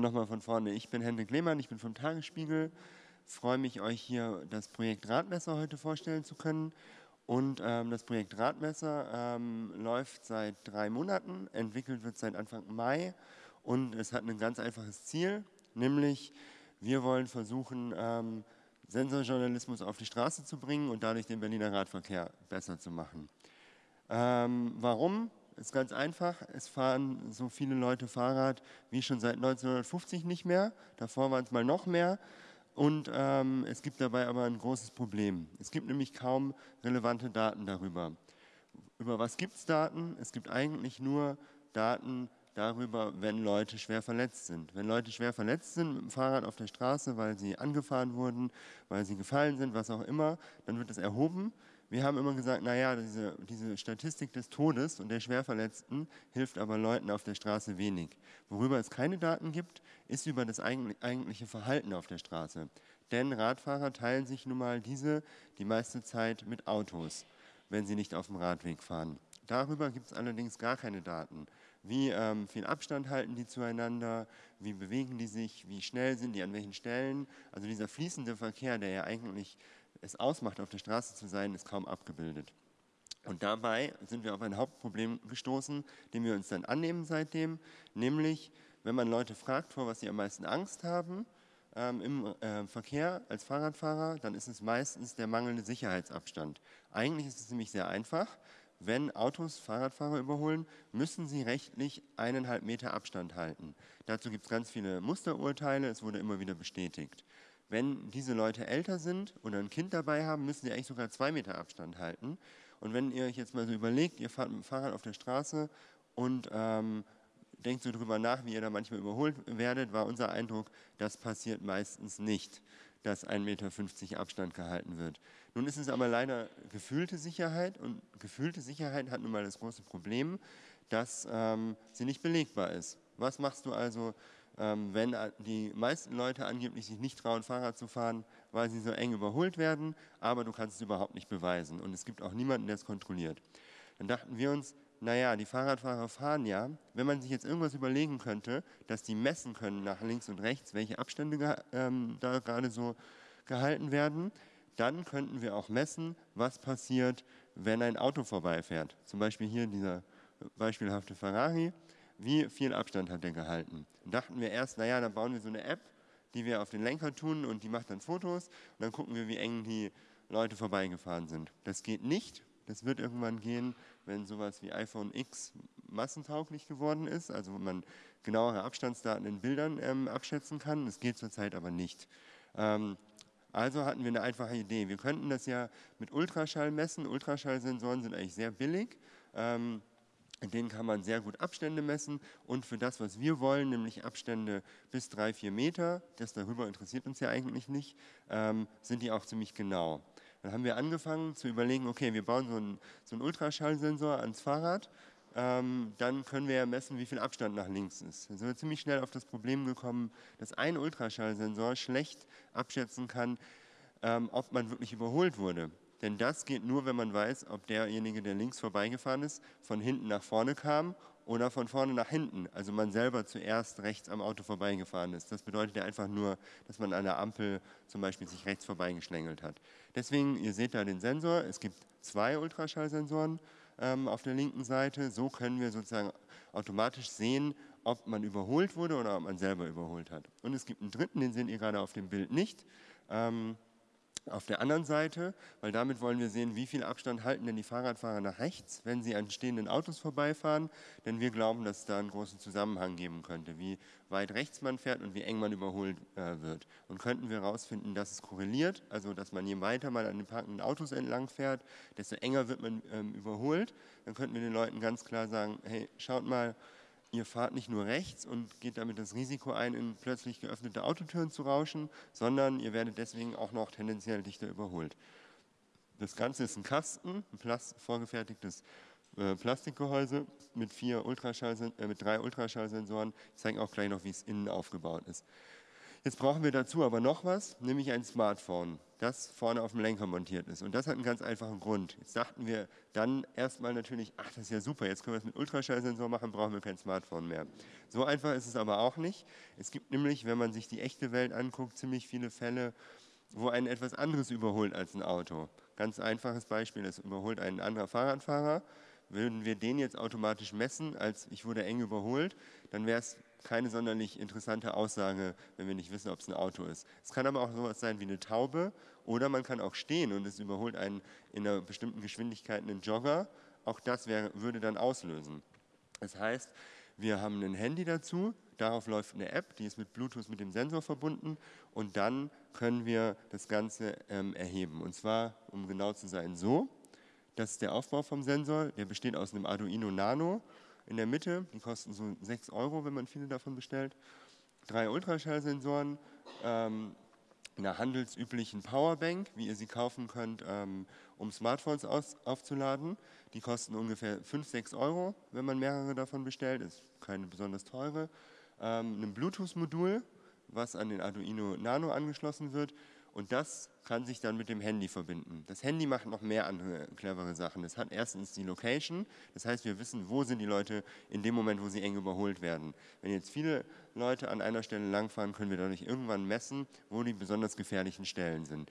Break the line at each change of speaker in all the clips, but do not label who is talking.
Nochmal von vorne. Ich bin Hendrik Lehmann, ich bin vom Tagesspiegel. Freue mich, euch hier das Projekt Radmesser heute vorstellen zu können. Und ähm, das Projekt Radmesser ähm, läuft seit drei Monaten, entwickelt wird seit Anfang Mai und es hat ein ganz einfaches Ziel, nämlich wir wollen versuchen, ähm, Sensorjournalismus auf die Straße zu bringen und dadurch den Berliner Radverkehr besser zu machen. Ähm, warum? Ist ganz einfach, es fahren so viele Leute Fahrrad wie schon seit 1950 nicht mehr, davor waren es mal noch mehr und ähm, es gibt dabei aber ein großes Problem. Es gibt nämlich kaum relevante Daten darüber. Über was gibt es Daten? Es gibt eigentlich nur Daten darüber, wenn Leute schwer verletzt sind. Wenn Leute schwer verletzt sind mit dem Fahrrad auf der Straße, weil sie angefahren wurden, weil sie gefallen sind, was auch immer, dann wird es erhoben. Wir haben immer gesagt, naja, diese, diese Statistik des Todes und der Schwerverletzten hilft aber Leuten auf der Straße wenig. Worüber es keine Daten gibt, ist über das eigentliche Verhalten auf der Straße. Denn Radfahrer teilen sich nun mal diese die meiste Zeit mit Autos, wenn sie nicht auf dem Radweg fahren. Darüber gibt es allerdings gar keine Daten. Wie ähm, viel Abstand halten die zueinander, wie bewegen die sich, wie schnell sind die an welchen Stellen. Also dieser fließende Verkehr, der ja eigentlich es ausmacht, auf der Straße zu sein, ist kaum abgebildet. Und dabei sind wir auf ein Hauptproblem gestoßen, dem wir uns dann annehmen seitdem, nämlich wenn man Leute fragt, vor was sie am meisten Angst haben ähm, im äh, Verkehr als Fahrradfahrer, dann ist es meistens der mangelnde Sicherheitsabstand. Eigentlich ist es nämlich sehr einfach. Wenn Autos Fahrradfahrer überholen, müssen sie rechtlich eineinhalb Meter Abstand halten. Dazu gibt es ganz viele Musterurteile, es wurde immer wieder bestätigt. Wenn diese Leute älter sind oder ein Kind dabei haben, müssen sie eigentlich sogar zwei Meter Abstand halten. Und wenn ihr euch jetzt mal so überlegt, ihr fahrt mit dem Fahrrad auf der Straße und ähm, denkt so drüber nach, wie ihr da manchmal überholt werdet, war unser Eindruck, das passiert meistens nicht, dass 1,50 Meter Abstand gehalten wird. Nun ist es aber leider gefühlte Sicherheit und gefühlte Sicherheit hat nun mal das große Problem, dass ähm, sie nicht belegbar ist. Was machst du also, wenn die meisten Leute angeblich sich nicht trauen, Fahrrad zu fahren, weil sie so eng überholt werden, aber du kannst es überhaupt nicht beweisen und es gibt auch niemanden, der es kontrolliert. Dann dachten wir uns, naja, die Fahrradfahrer fahren ja, wenn man sich jetzt irgendwas überlegen könnte, dass die messen können nach links und rechts, welche Abstände ähm, da gerade so gehalten werden, dann könnten wir auch messen, was passiert, wenn ein Auto vorbeifährt. Zum Beispiel hier dieser beispielhafte Ferrari wie viel Abstand hat der gehalten. Und dachten wir erst, naja, dann bauen wir so eine App, die wir auf den Lenker tun und die macht dann Fotos und dann gucken wir, wie eng die Leute vorbeigefahren sind. Das geht nicht. Das wird irgendwann gehen, wenn sowas wie iPhone X massentauglich geworden ist, also man genauere Abstandsdaten in Bildern ähm, abschätzen kann. Das geht zurzeit aber nicht. Ähm, also hatten wir eine einfache Idee. Wir könnten das ja mit Ultraschall messen. Ultraschallsensoren sind eigentlich sehr billig. Ähm, in denen kann man sehr gut Abstände messen und für das, was wir wollen, nämlich Abstände bis drei, vier Meter, das darüber interessiert uns ja eigentlich nicht, ähm, sind die auch ziemlich genau. Dann haben wir angefangen zu überlegen, okay, wir bauen so einen, so einen Ultraschallsensor ans Fahrrad, ähm, dann können wir ja messen, wie viel Abstand nach links ist. Dann sind wir ziemlich schnell auf das Problem gekommen, dass ein Ultraschallsensor schlecht abschätzen kann, ähm, ob man wirklich überholt wurde. Denn das geht nur, wenn man weiß, ob derjenige, der links vorbeigefahren ist, von hinten nach vorne kam oder von vorne nach hinten. Also man selber zuerst rechts am Auto vorbeigefahren ist. Das bedeutet ja einfach nur, dass man an der Ampel zum Beispiel sich rechts vorbeigeschlängelt hat. Deswegen, ihr seht da den Sensor. Es gibt zwei Ultraschallsensoren ähm, auf der linken Seite. So können wir sozusagen automatisch sehen, ob man überholt wurde oder ob man selber überholt hat. Und es gibt einen dritten, den seht ihr gerade auf dem Bild nicht. Ähm, auf der anderen Seite, weil damit wollen wir sehen, wie viel Abstand halten denn die Fahrradfahrer nach rechts, wenn sie an stehenden Autos vorbeifahren, denn wir glauben, dass es da einen großen Zusammenhang geben könnte, wie weit rechts man fährt und wie eng man überholt äh, wird. Und könnten wir herausfinden, dass es korreliert, also dass man je weiter man an den parkenden Autos entlang fährt, desto enger wird man ähm, überholt, dann könnten wir den Leuten ganz klar sagen, hey, schaut mal, ihr fahrt nicht nur rechts und geht damit das Risiko ein, in plötzlich geöffnete Autotüren zu rauschen, sondern ihr werdet deswegen auch noch tendenziell dichter überholt. Das Ganze ist ein Kasten, ein vorgefertigtes äh, Plastikgehäuse mit, vier Ultraschall, äh, mit drei Ultraschallsensoren. Ich zeige auch gleich noch, wie es innen aufgebaut ist. Jetzt brauchen wir dazu aber noch was, nämlich ein Smartphone, das vorne auf dem Lenker montiert ist. Und das hat einen ganz einfachen Grund. Jetzt dachten wir dann erstmal natürlich, ach, das ist ja super, jetzt können wir es mit Ultraschallsensor machen, brauchen wir kein Smartphone mehr. So einfach ist es aber auch nicht. Es gibt nämlich, wenn man sich die echte Welt anguckt, ziemlich viele Fälle, wo ein etwas anderes überholt als ein Auto. Ganz einfaches Beispiel, es überholt ein anderer Fahrradfahrer. Würden wir den jetzt automatisch messen, als ich wurde eng überholt, dann wäre es keine sonderlich interessante Aussage, wenn wir nicht wissen, ob es ein Auto ist. Es kann aber auch sowas sein wie eine Taube oder man kann auch stehen und es überholt einen in einer bestimmten Geschwindigkeit einen Jogger. Auch das wäre, würde dann auslösen. Das heißt, wir haben ein Handy dazu, darauf läuft eine App, die ist mit Bluetooth mit dem Sensor verbunden und dann können wir das Ganze ähm, erheben. Und zwar, um genau zu sein, so. Das ist der Aufbau vom Sensor, der besteht aus einem Arduino Nano in der Mitte. Die kosten so 6 Euro, wenn man viele davon bestellt. Drei Ultraschallsensoren, ähm, einer handelsüblichen Powerbank, wie ihr sie kaufen könnt, ähm, um Smartphones aus, aufzuladen. Die kosten ungefähr 5, 6 Euro, wenn man mehrere davon bestellt. Ist keine besonders teure. Ähm, ein Bluetooth-Modul, was an den Arduino Nano angeschlossen wird und das kann sich dann mit dem Handy verbinden. Das Handy macht noch mehr andere clevere Sachen. Es hat erstens die Location, das heißt, wir wissen, wo sind die Leute in dem Moment, wo sie eng überholt werden. Wenn jetzt viele Leute an einer Stelle langfahren, können wir dadurch irgendwann messen, wo die besonders gefährlichen Stellen sind.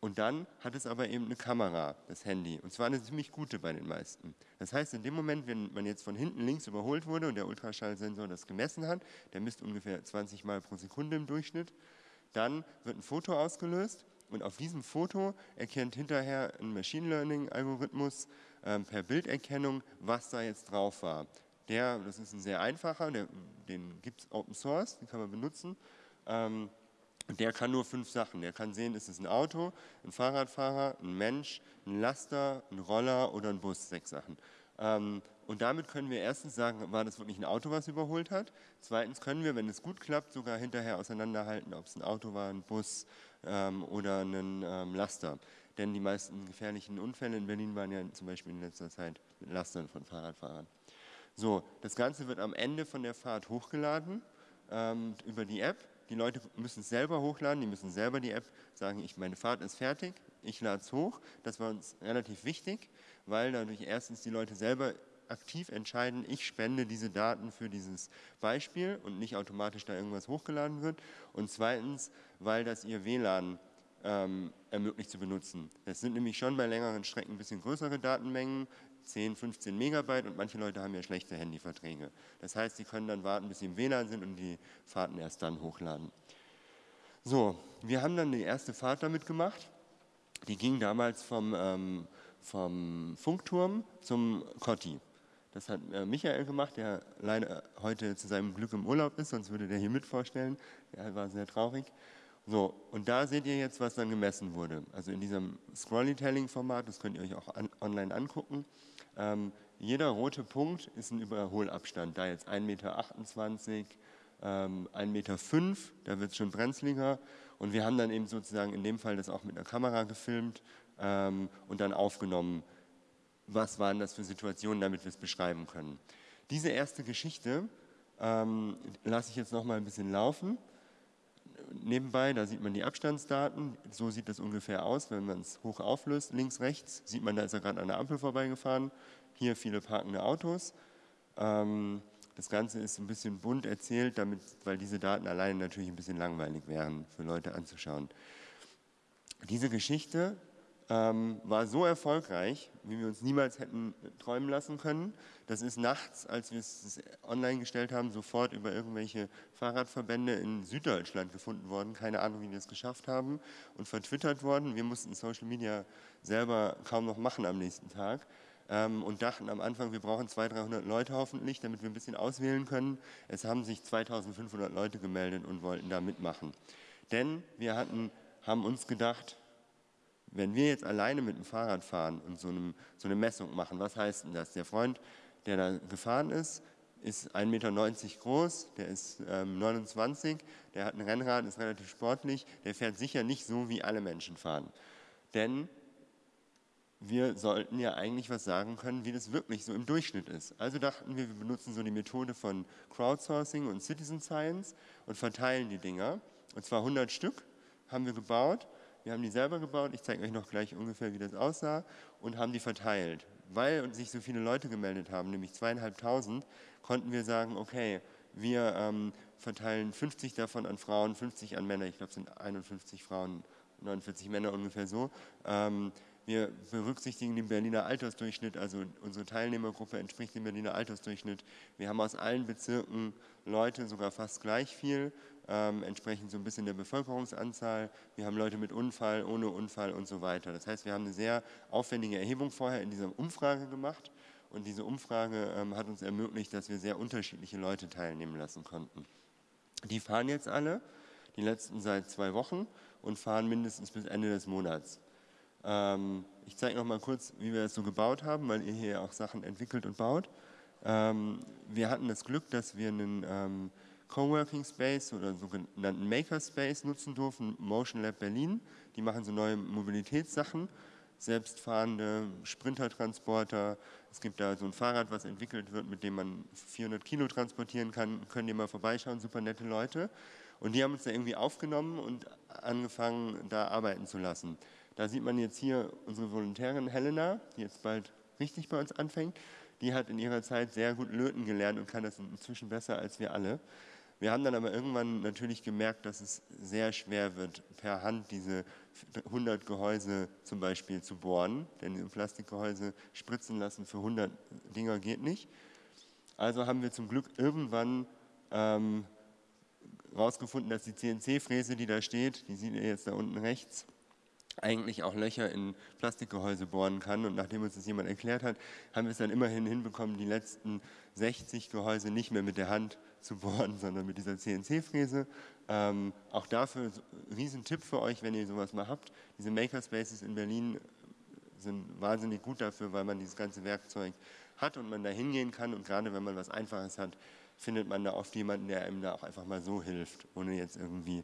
Und dann hat es aber eben eine Kamera, das Handy, und zwar eine ziemlich gute bei den meisten. Das heißt, in dem Moment, wenn man jetzt von hinten links überholt wurde und der Ultraschallsensor das gemessen hat, der misst ungefähr 20 Mal pro Sekunde im Durchschnitt, dann wird ein Foto ausgelöst und auf diesem Foto erkennt hinterher ein Machine Learning-Algorithmus ähm, per Bilderkennung, was da jetzt drauf war. Der, das ist ein sehr einfacher, der, den gibt es Open Source, den kann man benutzen. Ähm, der kann nur fünf Sachen. Der kann sehen, ist es ein Auto, ein Fahrradfahrer, ein Mensch, ein Laster, ein Roller oder ein Bus, sechs Sachen. Ähm, und damit können wir erstens sagen, war das wirklich ein Auto, was überholt hat. Zweitens können wir, wenn es gut klappt, sogar hinterher auseinanderhalten, ob es ein Auto war, ein Bus ähm, oder ein ähm, Laster. Denn die meisten gefährlichen Unfälle in Berlin waren ja zum Beispiel in letzter Zeit mit Lastern von Fahrradfahrern. So, das Ganze wird am Ende von der Fahrt hochgeladen ähm, über die App. Die Leute müssen es selber hochladen, die müssen selber die App sagen, ich, meine Fahrt ist fertig, ich lade es hoch. Das war uns relativ wichtig, weil dadurch erstens die Leute selber aktiv entscheiden, ich spende diese Daten für dieses Beispiel und nicht automatisch da irgendwas hochgeladen wird. Und zweitens, weil das ihr WLAN ähm, ermöglicht zu benutzen. Das sind nämlich schon bei längeren Strecken ein bisschen größere Datenmengen, 10, 15 Megabyte und manche Leute haben ja schlechte Handyverträge. Das heißt, sie können dann warten, bis sie im WLAN sind und die Fahrten erst dann hochladen. So, wir haben dann die erste Fahrt damit gemacht. Die ging damals vom, ähm, vom Funkturm zum Kotti. Das hat äh, Michael gemacht, der leider heute zu seinem Glück im Urlaub ist, sonst würde der hier mit vorstellen. Er war sehr traurig. So, und da seht ihr jetzt, was dann gemessen wurde. Also in diesem Scrollytelling-Format, das könnt ihr euch auch an, online angucken. Ähm, jeder rote Punkt ist ein Überholabstand. Da jetzt 1,28 Meter, ähm, 1,05 Meter, da wird es schon brenzliger. Und wir haben dann eben sozusagen in dem Fall das auch mit einer Kamera gefilmt ähm, und dann aufgenommen, was waren das für Situationen, damit wir es beschreiben können. Diese erste Geschichte ähm, lasse ich jetzt noch mal ein bisschen laufen. Nebenbei, da sieht man die Abstandsdaten. So sieht das ungefähr aus, wenn man es hoch auflöst. Links, rechts sieht man, da ist er gerade an der Ampel vorbeigefahren. Hier viele parkende Autos. Ähm, das Ganze ist ein bisschen bunt erzählt, damit, weil diese Daten alleine natürlich ein bisschen langweilig wären für Leute anzuschauen. Diese Geschichte ähm, war so erfolgreich, wie wir uns niemals hätten träumen lassen können. Das ist nachts, als wir es online gestellt haben, sofort über irgendwelche Fahrradverbände in Süddeutschland gefunden worden. Keine Ahnung, wie die das geschafft haben und vertwittert worden. Wir mussten Social Media selber kaum noch machen am nächsten Tag ähm, und dachten am Anfang, wir brauchen 200, 300 Leute hoffentlich, damit wir ein bisschen auswählen können. Es haben sich 2500 Leute gemeldet und wollten da mitmachen. Denn wir hatten, haben uns gedacht, wenn wir jetzt alleine mit dem Fahrrad fahren und so, einem, so eine Messung machen, was heißt denn das? Der Freund, der da gefahren ist, ist 1,90 Meter groß, der ist ähm, 29, der hat ein Rennrad, ist relativ sportlich, der fährt sicher nicht so, wie alle Menschen fahren. Denn wir sollten ja eigentlich was sagen können, wie das wirklich so im Durchschnitt ist. Also dachten wir, wir benutzen so die Methode von Crowdsourcing und Citizen Science und verteilen die Dinger und zwar 100 Stück haben wir gebaut. Wir haben die selber gebaut, ich zeige euch noch gleich ungefähr, wie das aussah, und haben die verteilt. Weil sich so viele Leute gemeldet haben, nämlich zweieinhalbtausend, konnten wir sagen, okay, wir ähm, verteilen 50 davon an Frauen, 50 an Männer, ich glaube es sind 51 Frauen, 49 Männer ungefähr so. Ähm, wir berücksichtigen den Berliner Altersdurchschnitt, also unsere Teilnehmergruppe entspricht dem Berliner Altersdurchschnitt. Wir haben aus allen Bezirken Leute, sogar fast gleich viel, ähm, entsprechend so ein bisschen der Bevölkerungsanzahl. Wir haben Leute mit Unfall, ohne Unfall und so weiter. Das heißt, wir haben eine sehr aufwendige Erhebung vorher in dieser Umfrage gemacht und diese Umfrage ähm, hat uns ermöglicht, dass wir sehr unterschiedliche Leute teilnehmen lassen konnten. Die fahren jetzt alle, die letzten seit zwei Wochen und fahren mindestens bis Ende des Monats. Ähm, ich zeige noch mal kurz, wie wir das so gebaut haben, weil ihr hier auch Sachen entwickelt und baut. Ähm, wir hatten das Glück, dass wir einen ähm, Coworking Space oder sogenannten Maker Space nutzen durften, Motion Lab Berlin. Die machen so neue Mobilitätssachen, selbstfahrende Sprintertransporter. Es gibt da so ein Fahrrad, was entwickelt wird, mit dem man 400 Kilo transportieren kann. Könnt ihr mal vorbeischauen, super nette Leute. Und die haben uns da irgendwie aufgenommen und angefangen, da arbeiten zu lassen. Da sieht man jetzt hier unsere Volontärin Helena, die jetzt bald richtig bei uns anfängt. Die hat in ihrer Zeit sehr gut löten gelernt und kann das inzwischen besser als wir alle. Wir haben dann aber irgendwann natürlich gemerkt, dass es sehr schwer wird, per Hand diese 100 Gehäuse zum Beispiel zu bohren, denn im Plastikgehäuse spritzen lassen für 100 Dinger geht nicht. Also haben wir zum Glück irgendwann ähm, dass die CNC-Fräse, die da steht, die seht ihr jetzt da unten rechts, eigentlich auch Löcher in Plastikgehäuse bohren kann. Und nachdem uns das jemand erklärt hat, haben wir es dann immerhin hinbekommen, die letzten 60 Gehäuse nicht mehr mit der Hand zu bohren, sondern mit dieser CNC-Fräse. Ähm, auch dafür ein Riesentipp für euch, wenn ihr sowas mal habt. Diese Makerspaces in Berlin sind wahnsinnig gut dafür, weil man dieses ganze Werkzeug hat und man da hingehen kann. Und gerade wenn man was Einfaches hat, findet man da oft jemanden, der einem da auch einfach mal so hilft, ohne jetzt irgendwie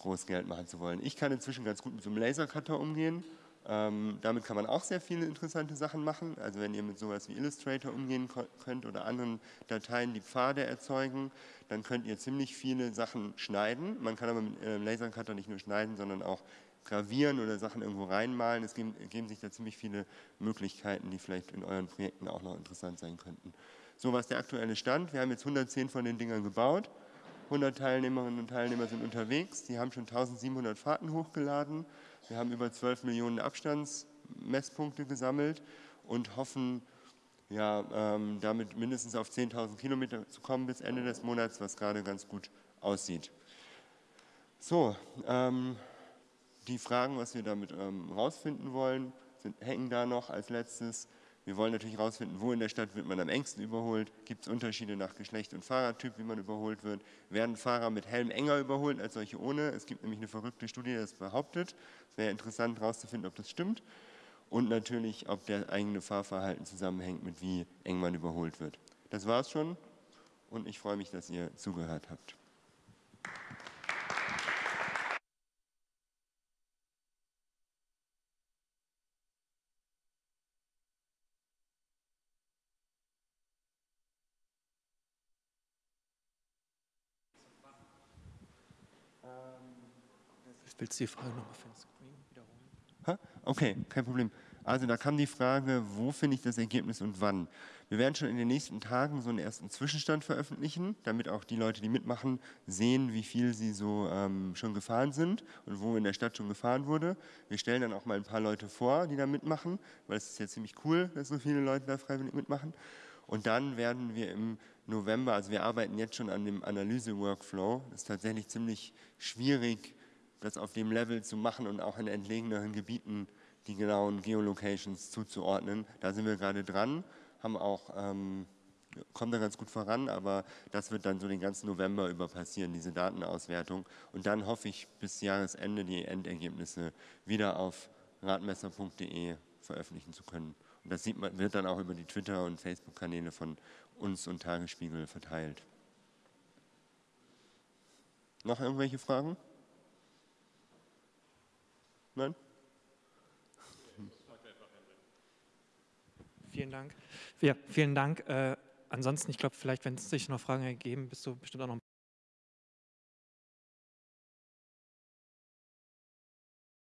groß Geld machen zu wollen. Ich kann inzwischen ganz gut mit so einem Lasercutter umgehen. Ähm, damit kann man auch sehr viele interessante Sachen machen. Also wenn ihr mit sowas wie Illustrator umgehen könnt oder anderen Dateien, die Pfade erzeugen, dann könnt ihr ziemlich viele Sachen schneiden. Man kann aber mit einem äh, Lasercutter nicht nur schneiden, sondern auch gravieren oder Sachen irgendwo reinmalen. Es geben, geben sich da ziemlich viele Möglichkeiten, die vielleicht in euren Projekten auch noch interessant sein könnten. So was der aktuelle Stand. Wir haben jetzt 110 von den Dingern gebaut. 100 Teilnehmerinnen und Teilnehmer sind unterwegs. Die haben schon 1700 Fahrten hochgeladen. Wir haben über 12 Millionen Abstandsmesspunkte gesammelt und hoffen, ja, ähm, damit mindestens auf 10.000 Kilometer zu kommen bis Ende des Monats, was gerade ganz gut aussieht. So, ähm, die Fragen, was wir damit ähm, rausfinden wollen, sind, hängen da noch als letztes. Wir wollen natürlich herausfinden, wo in der Stadt wird man am engsten überholt. Gibt es Unterschiede nach Geschlecht und Fahrradtyp, wie man überholt wird? Werden Fahrer mit Helm enger überholt als solche ohne? Es gibt nämlich eine verrückte Studie, die das behauptet. Es wäre interessant herauszufinden, ob das stimmt. Und natürlich, ob der eigene Fahrverhalten zusammenhängt mit wie eng man überholt wird. Das war's schon und ich freue mich, dass ihr zugehört habt.
Willst du die Frage nochmal für den Screen wiederholen?
Okay, kein Problem. Also da kam die Frage, wo finde ich das Ergebnis und wann? Wir werden schon in den nächsten Tagen so einen ersten Zwischenstand veröffentlichen, damit auch die Leute, die mitmachen, sehen, wie viel sie so ähm, schon gefahren sind und wo in der Stadt schon gefahren wurde. Wir stellen dann auch mal ein paar Leute vor, die da mitmachen, weil es ist ja ziemlich cool, dass so viele Leute da freiwillig mitmachen. Und dann werden wir im November, also wir arbeiten jetzt schon an dem Analyse-Workflow, das ist tatsächlich ziemlich schwierig, das auf dem Level zu machen und auch in entlegeneren Gebieten die genauen Geolocations zuzuordnen. Da sind wir gerade dran, haben auch, ähm, kommen da ganz gut voran, aber das wird dann so den ganzen November über passieren, diese Datenauswertung. Und dann hoffe ich bis Jahresende die Endergebnisse wieder auf radmesser.de veröffentlichen zu können. Und das man, wird dann auch über die Twitter- und Facebook-Kanäle von uns und Tagesspiegel verteilt. Noch irgendwelche Fragen? Nein?
Vielen Dank. Ja, vielen Dank. Äh, ansonsten, ich glaube, vielleicht, wenn es sich noch Fragen ergeben, bist du bestimmt auch noch